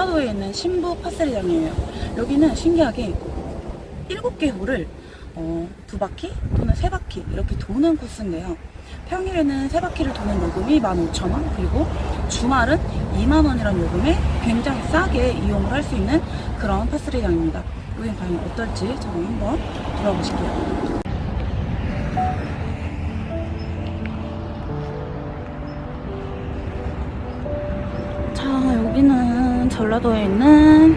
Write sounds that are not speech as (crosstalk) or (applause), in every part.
전라도에 있는 신부 파스리장이에요. 여기는 신기하게 7개 홀을 어, 두 바퀴 또는 세 바퀴 이렇게 도는 코스인데요. 평일에는 세 바퀴를 도는 요금이 15,000원 그리고 주말은 2만원이라는 요금에 굉장히 싸게 이용을 할 수 있는 그런 파스리장입니다. 여긴 과연 어떨지 저는 한번 돌아보실게요. 전라도에 있는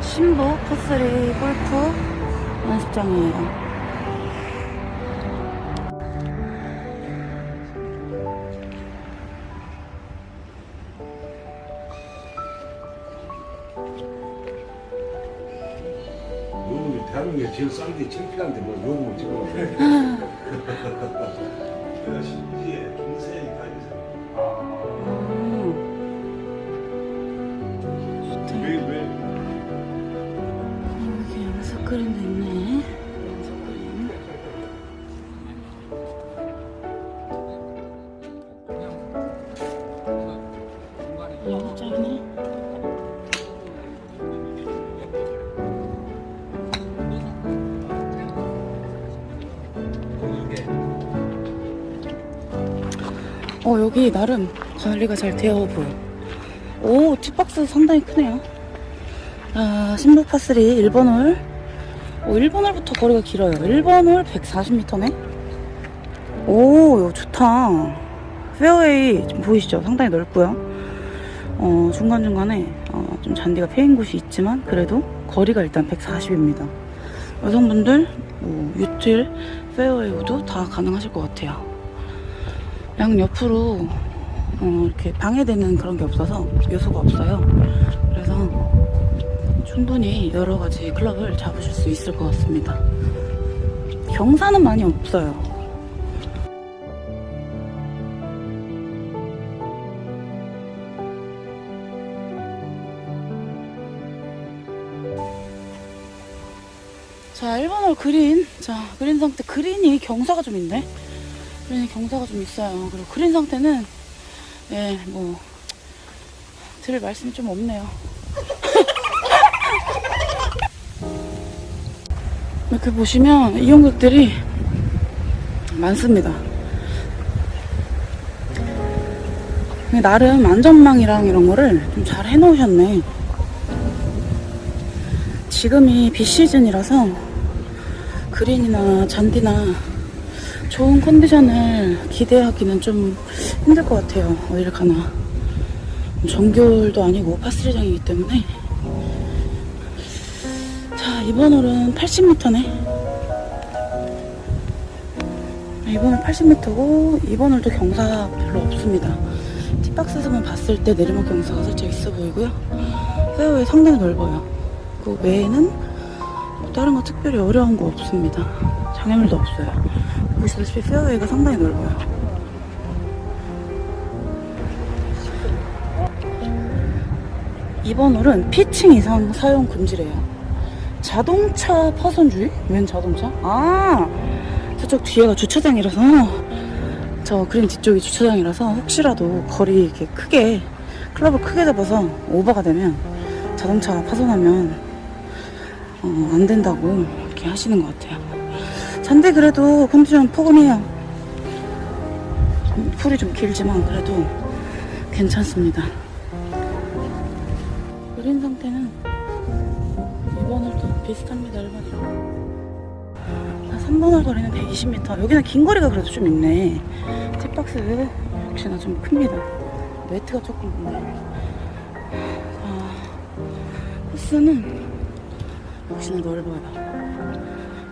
신부 파스리 골프 연습장이에요. 대한민국에 제일 싼게 창피한데 뭐 요금을 찍어 내가 신지에 김세희 어 여기 나름 관리가 잘 되어 보여. 오 tee box 상당히 크네요. 아, 전부 par three 1번 홀. 오, 1번 홀부터 거리가 길어요. 1번 홀 140m네. 오, 이거 좋다. 페어웨이 좀 보이시죠? 상당히 넓고요. 어, 중간중간에 어, 좀 잔디가 패인 곳이 있지만 그래도 거리가 일단 140입니다. 여성분들 뭐, util, 페어웨이 우도 다 가능하실 것 같아요. 양 옆으로 어, 이렇게 방해되는 그런 게 없어서 요소가 없어요. 그래서 충분히 여러 가지 클럽을 잡으실 수 있을 것 같습니다. 경사는 많이 없어요. 자, 1번홀 그린. 자, 그린 상태. 그린이 경사가 좀 있네. 그린이 경사가 좀 있어요. 그리고 그린 상태는, 예, 뭐, 드릴 말씀이 좀 없네요. (laughs) 이렇게 보시면 이용객들이 많습니다. 나름 안전망이랑 이런 거를 좀 잘 해놓으셨네. 지금이 비 시즌이라서 그린이나 잔디나 좋은 컨디션을 기대하기는 좀 힘들 것 같아요. 어디를 가나. 정규홀도 아니고 파스리장이기 때문에 자, 이번 홀은 80m네. 이번 홀 80m고, 이번 홀도 경사 별로 없습니다. 티박스에서만 봤을 때 내리막 경사가 살짝 있어 보이고요. 페어웨이 상당히 넓어요. 그 외에는 뭐 다른 거 특별히 어려운 거 없습니다. 장애물도 없어요. 보시다시피 페어웨이가 상당히 넓어요. 이번 홀은 피칭 이상 사용 금지래요. 자동차 파손주의? 웬 자동차? 아, 저쪽 뒤에가 주차장이라서, 저 그린 뒤쪽이 주차장이라서 혹시라도 거리 이렇게 크게, 클럽을 크게 잡아서 오버가 되면 자동차 파손하면, 어, 안 된다고 이렇게 하시는 것 같아요. 잔디 그래도 컨디션 포근해요. 음, 풀이 좀 길지만 그래도 괜찮습니다. 그린 상태는 이번 홀도 비슷합니다 1번이랑 3번 홀 거리는 120m 여기는 긴 거리가 그래도 좀 있네 팁박스 역시나 좀 큽니다 매트가 조금 있네 아, 코스는 역시나 넓어요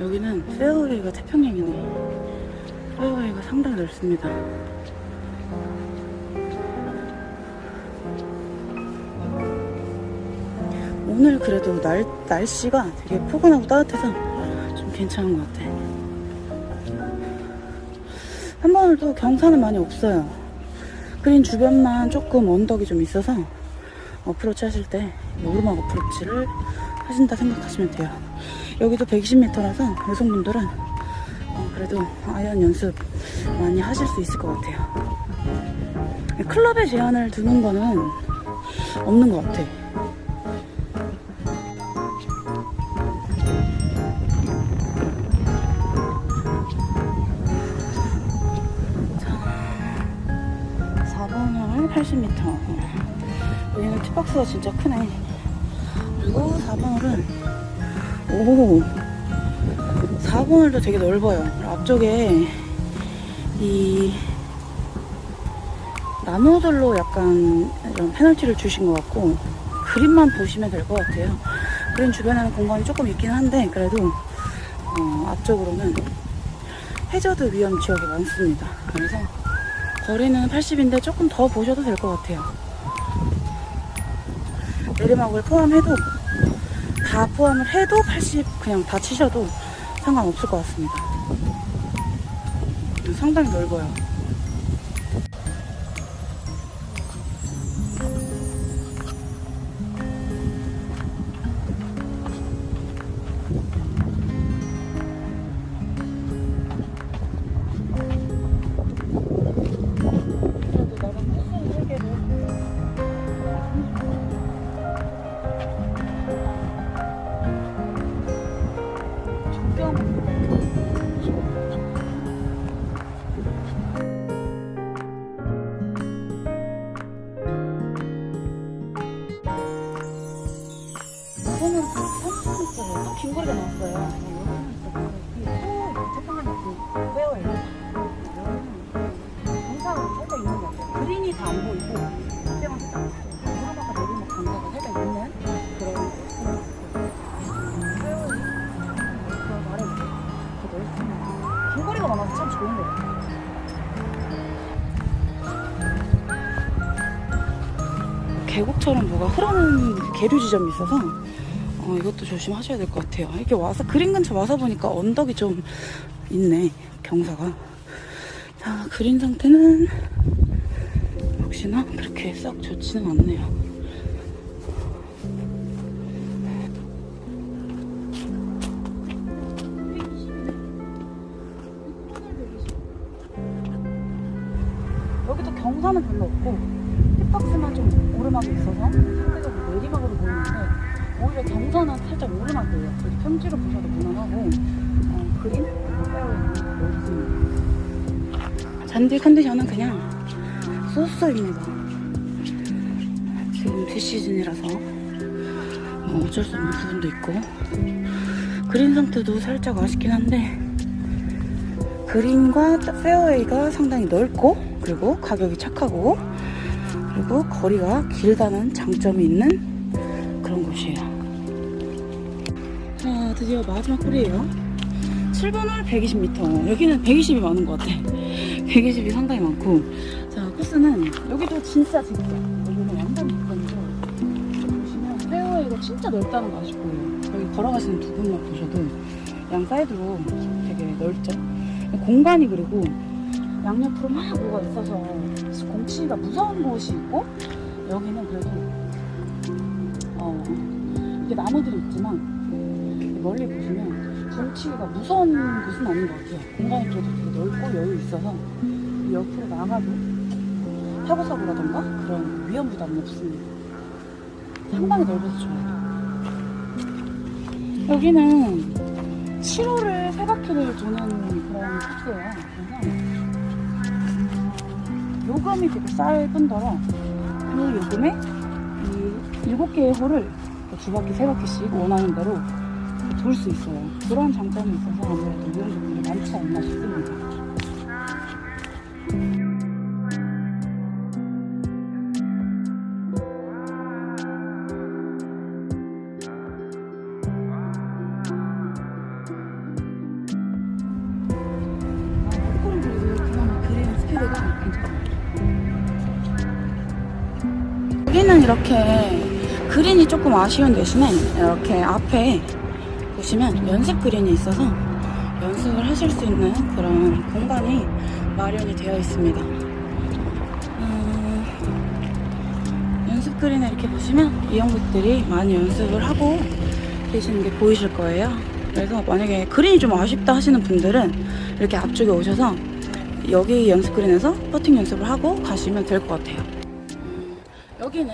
여기는 페어웨이가 태평양이네 페어웨이가 상당히 넓습니다 오늘 그래도 날, 날씨가 되게 포근하고 따뜻해서 좀 괜찮은 것 같아. 한 번도 경사는 많이 없어요. 그린 주변만 조금 언덕이 좀 있어서 어프로치 하실 때 오르막 어프로치를 하신다 생각하시면 돼요. 여기도 120m라서 여성분들은 어, 그래도 아이언 연습 많이 하실 수 있을 것 같아요. 클럽에 제한을 두는 거는 없는 것 같아. 자, 4번홀 80m. 여기는 티박스가 진짜 크네. 그리고 4번홀은 오 4번홀도 되게 넓어요. 앞쪽에 이 나무들로 약간 이런 페널티를 주신 것 같고 그림만 보시면 될 것 같아요. 그림 주변에는 공간이 조금 있긴 한데 그래도 어, 앞쪽으로는 해저드 위험 지역이 많습니다. 그래서 거리는 80인데 조금 더 보셔도 될 것 같아요. 내리막을 포함해도 다 포함을 해도 80 그냥 다 치셔도 상관없을 것 같습니다. 상당히 넓어요. 이거는 30m예요. 또긴 거리가 나왔어요. 또 페어예요. 경사가 살짝 있는 것 같아요. 그린이 다 안 보이고 그때만 살짝 하나가 내리막 경사가 살짝 있는 그런. 그런 더 넓습니다. 긴 거리가 많아서 참 좋은 것 같아요. 계곡처럼 뭐가 흐르는 그 계류 지점이 있어서 어, 이것도 조심하셔야 될 것 같아요. 이렇게 와서 그린 근처 와서 보니까 언덕이 좀 있네 경사가. 자 그린 상태는 역시나 그렇게 썩 좋지는 않네요. 여기도 경사는 별로 없고 힙박스만 좀 오르막이 있어서 상대적으로 내리막으로 보이는데 오히려 경사는 살짝 오르막이에요. 그래서 평지로 보셔도 무난하고 어, 페어웨이는 넓습니다. 잔디 컨디션은 그냥 쏘쏘입니다. 지금 비시즌이라서 뭐 어쩔 수 없는 부분도 있고 그린 상태도 살짝 아쉽긴 한데 그린과 페어웨이가 상당히 넓고 그리고 가격이 착하고 그리고 거리가 길다는 장점이 있는 곳이에요. 자, 드디어 마지막 홀이에요. 7번 홀 120m. 여기는 120이 많은 것 같아. 120이 상당히 많고. 자, 코스는 여기도 진짜 재밌어. 여기는 완전 직관이고. 보시면 페어웨이가 진짜 넓다는 거 아실 거예요. 여기 걸어가시는 두 분만 보셔도 양 사이드로 되게 넓죠. 공간이 그리고 양옆으로 막 뭐가 있어서 공치가 무서운 곳이 있고 여기는 그래도 어 이게 나무들이 있지만 멀리 보시면 공치가 무서운 곳은 아닌 것 같아요. 공간이 그래도 되게 넓고 여유 있어서 이 옆으로 나가도 사고 사고라던가 그런 위험 부담은 없습니다. 상당히 넓어서 좋아요. 여기는 7호를 세 바퀴를 도는 그런 코스예요. 그래서 요금이 되게 쌀 뿐더러 그 요금에 이 일곱 개의 홀을 두 바퀴, 세 바퀴씩 원하는 대로 돌 수 있어요. 그런 장점이 있어서 아무래도 이용객들이 많지 않나 싶습니다. 여기는 이렇게 그린이 조금 아쉬운 대신에 이렇게 앞에 보시면 연습 그린이 있어서 연습을 하실 수 있는 그런 공간이 마련이 되어 있습니다. 음, 연습 그린에 이렇게 보시면 이용객들이 많이 연습을 하고 계시는 게 보이실 거예요. 그래서 만약에 그린이 좀 아쉽다 하시는 분들은 이렇게 앞쪽에 오셔서 여기 연습 그린에서 퍼팅 연습을 하고 가시면 될 것 같아요. 여기는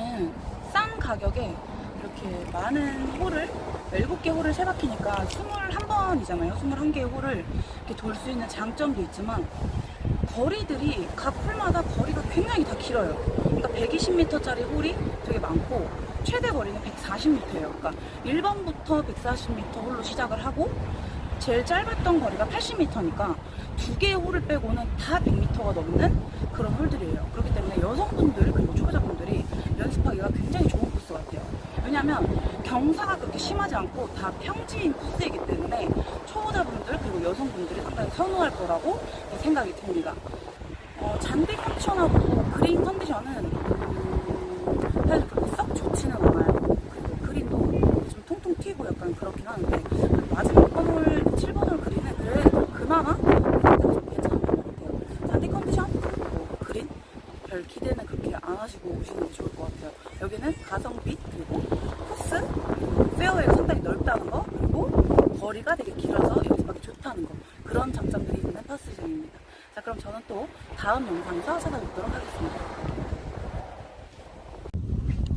가격에 이렇게 많은 홀을 7개 홀을 세 바퀴니까 21번이잖아요. 21개의 홀을 이렇게 돌 수 있는 장점도 있지만 거리들이 각 홀마다 거리가 굉장히 다 길어요. 그러니까 120m짜리 홀이 되게 많고 최대 거리는 140m예요. 그러니까 1번부터 140m 홀로 시작을 하고 제일 짧았던 거리가 80m니까 두 개의 홀을 빼고는 다 100m가 넘는 그런 홀들이에요. 그렇기 때문에 여성분들 그리고 초보자분들이 연습하기가 굉장히 좋은 같아요. 왜냐하면 경사가 그렇게 심하지 않고 다 평지인 코스이기 때문에 초보자분들 그리고 여성분들이 상당히 선호할 거라고 생각이 듭니다. 어, 잔디 컨디션하고 그린 컨디션은 음, 사실 그렇게 썩 좋지는 않아요. 그리고 그린도 좀 통통 튀고 약간 그렇긴 하는데 마지막 번홀 7번홀 그린은 그래도 그나마 상태가 좀 괜찮은 것 같아요. 잔디 컨디션 그리고 그린 별 그렇게 안 하시고 오시는 게 좋을 것 같아요. 여기는 가성비 그리고 코스 그리고 페어웨이가 상당히 넓다는 거 그리고 거리가 되게 길어서 연습하기 좋다는 거 그런 장점들이 있는 파스장입니다. 자 그럼 저는 또 다음 영상에서 찾아뵙도록 하겠습니다.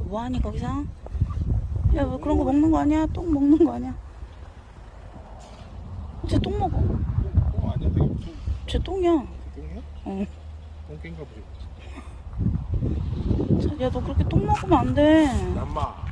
뭐하니 거기서? 야 뭐 그런 거 먹는 거 아니야? 똥 먹는 거 아니야? 쟤 똥 먹어. 어 아니야 쟤 똥이야. 똥이야? 어. 똥개인가 보지 야너 그렇게 똥 먹으면 안 돼. 남마